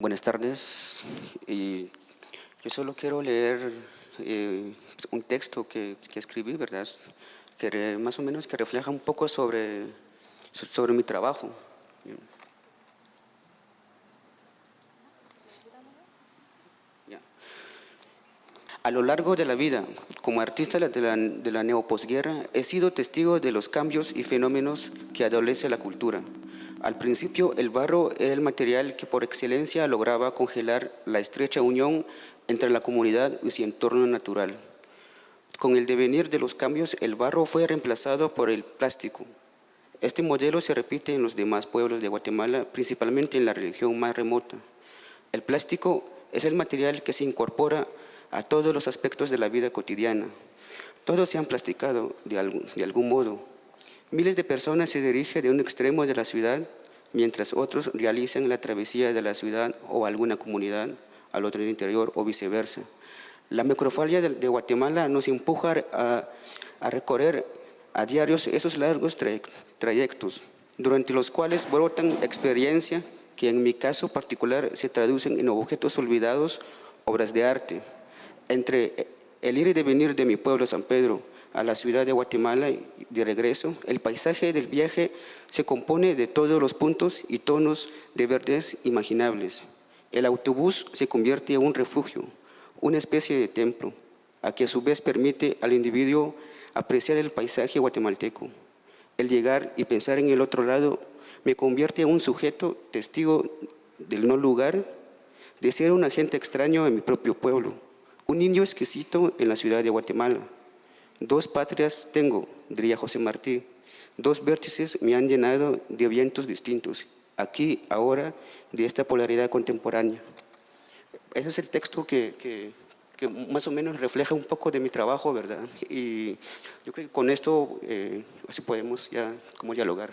Buenas tardes. Y yo solo quiero leer eh, un texto que, que, escribí, ¿verdad? Que más o menos que refleja un poco sobre, sobre mi trabajo. A lo largo de la vida, como artista de la, de la neoposguerra, he sido testigo de los cambios y fenómenos que adolece la cultura. Al principio, el barro era el material que por excelencia lograba congelar la estrecha unión entre la comunidad y su entorno natural. Con el devenir de los cambios, el barro fue reemplazado por el plástico. Este modelo se repite en los demás pueblos de Guatemala, principalmente en la religión más remota. El plástico es el material que se incorpora a todos los aspectos de la vida cotidiana. Todos se han plasticado de algún, de algún modo. Miles de personas se dirigen de un extremo de la ciudad, mientras otros realizan la travesía de la ciudad o alguna comunidad al otro interior o viceversa. La microfalia de, Guatemala nos empuja a, a, recorrer a diarios esos largos trayectos, durante los cuales brotan experiencias que en mi caso particular se traducen en objetos olvidados, obras de arte, entre el ir y venir de mi pueblo San Pedro a la ciudad de Guatemala de regreso, el paisaje del viaje se compone de todos los puntos y tonos de verdes imaginables. El autobús se convierte en un refugio, una especie de templo, a que a su vez permite al individuo apreciar el paisaje guatemalteco. El llegar y pensar en el otro lado me convierte en un sujeto testigo del no lugar, de ser un agente extraño en mi propio pueblo, un niño exquisito en la ciudad de Guatemala. Dos patrias tengo, diría José Martí. Dos vértices me han llenado de vientos distintos, aquí, ahora, de esta polaridad contemporánea. Ese es el texto que, que, que más o menos refleja un poco de mi trabajo, ¿verdad? Y yo creo que con esto eh, así podemos ya como dialogar.